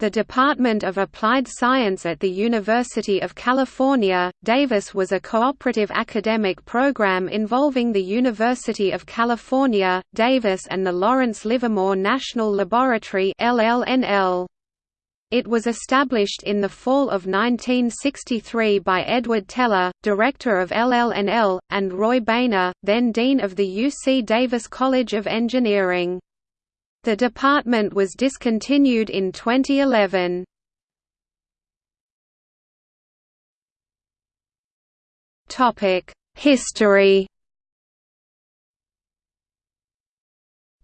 the Department of Applied Science at the University of California, Davis was a cooperative academic program involving the University of California, Davis and the Lawrence Livermore National Laboratory LLNL. It was established in the fall of 1963 by Edward Teller, director of LLNL, and Roy Bainer, then dean of the UC Davis College of Engineering. The department was discontinued in 2011. History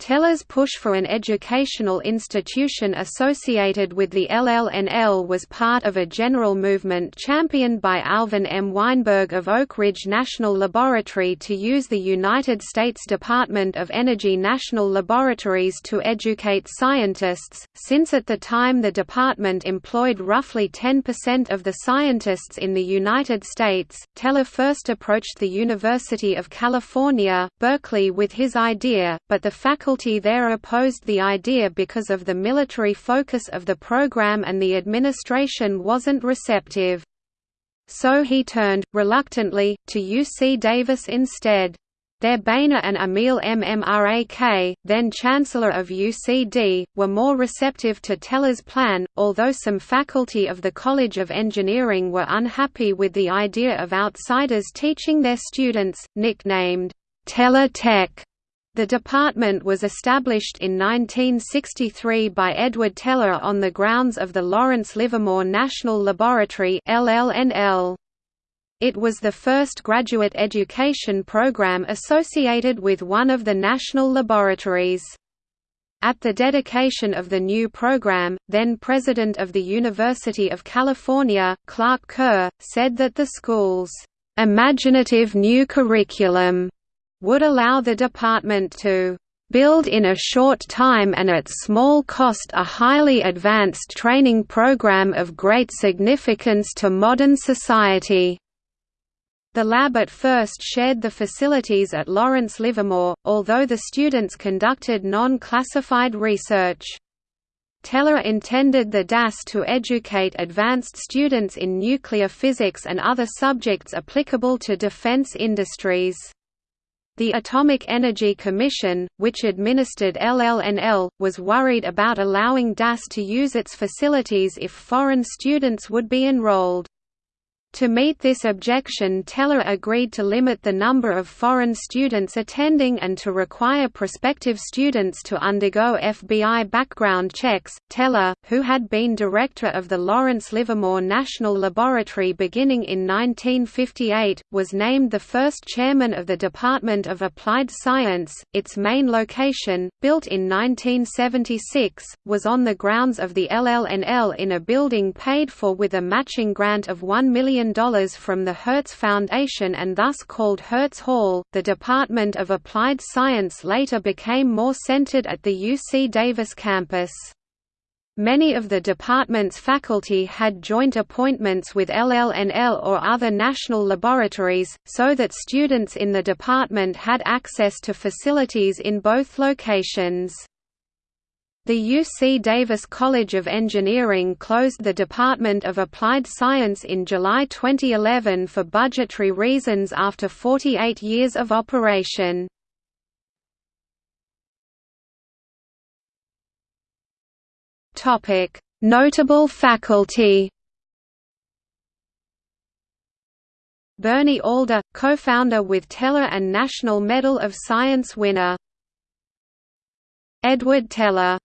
Teller's push for an educational institution associated with the LLNL was part of a general movement championed by Alvin M. Weinberg of Oak Ridge National Laboratory to use the United States Department of Energy National Laboratories to educate scientists, since at the time the department employed roughly 10% of the scientists in the United States. Teller first approached the University of California, Berkeley with his idea, but the faculty faculty there opposed the idea because of the military focus of the program and the administration wasn't receptive. So he turned, reluctantly, to UC Davis instead. There Bainer and Emil Mrak, then Chancellor of UCD, were more receptive to Teller's plan, although some faculty of the College of Engineering were unhappy with the idea of outsiders teaching their students, nicknamed, Teller Tech. The department was established in 1963 by Edward Teller on the grounds of the Lawrence Livermore National Laboratory LLNL. It was the first graduate education program associated with one of the national laboratories. At the dedication of the new program, then President of the University of California, Clark Kerr, said that the school's imaginative new curriculum would allow the department to build in a short time and at small cost a highly advanced training program of great significance to modern society." The lab at first shared the facilities at Lawrence Livermore, although the students conducted non-classified research. Teller intended the DAS to educate advanced students in nuclear physics and other subjects applicable to defense industries. The Atomic Energy Commission, which administered LLNL, was worried about allowing DAS to use its facilities if foreign students would be enrolled. To meet this objection Teller agreed to limit the number of foreign students attending and to require prospective students to undergo FBI background checks. Teller, who had been director of the Lawrence Livermore National Laboratory beginning in 1958, was named the first chairman of the Department of Applied Science. Its main location, built in 1976, was on the grounds of the LLNL in a building paid for with a matching grant of $1 million million from the Hertz Foundation and thus called Hertz Hall. The Department of Applied Science later became more centered at the UC Davis campus. Many of the department's faculty had joint appointments with LLNL or other national laboratories, so that students in the department had access to facilities in both locations. The UC Davis College of Engineering closed the Department of Applied Science in July 2011 for budgetary reasons after 48 years of operation. Notable faculty. Berni Alder, co-founder with Teller and National Medal of Science winner. Edward Teller